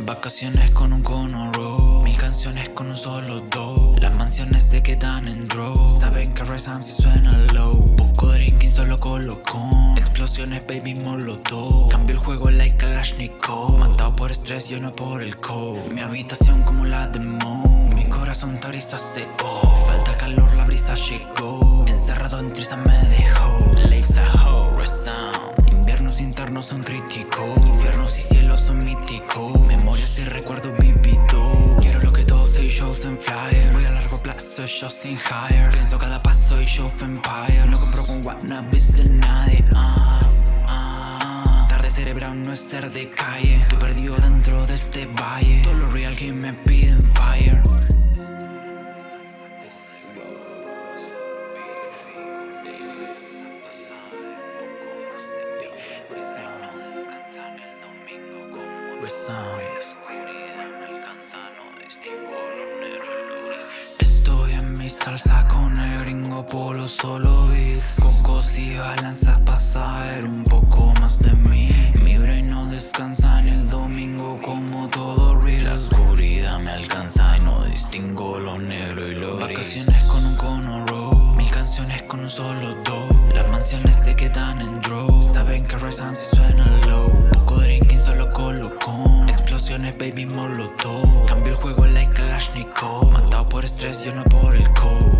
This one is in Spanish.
Vacaciones con un cono row Mil canciones con un solo do Las mansiones se quedan en draw Saben que rezan si suena low. Poco drinking solo colocón. Explosiones baby molotov. Cambio el juego like Kalashnikov. Matado por estrés yo no por el cold. Mi habitación como la de Mo. Mi corazón toriza se oh Falta calor la brisa llegó. Encerrado en trisa me dejó. Lives a hoe resound Inviernos internos son críticos. Infiernos y cielos son míticos plazo, yo sin hire. Pienso cada paso y show empire. No compro con wannabes de nadie. Ah, ah. Tarde cerebral no es ser de calle. Estoy perdido dentro de este valle. Todo lo real que me piden fire. Estoy salsa con el gringo polo solo beats. Cocos y balanzas para saber un poco más de mí. Mi brain no descansa en el domingo como todo real. La oscuridad me alcanza y no distingo lo negro y lo gris. Vacaciones con un cono row Mil canciones con un solo do Las mansiones se quedan en draw Saben que rezan si suena low. Poco drinking solo colocón Explosiones baby molotov. Cambio el juego like Kalashnikov Matado por estrés yo no por el cold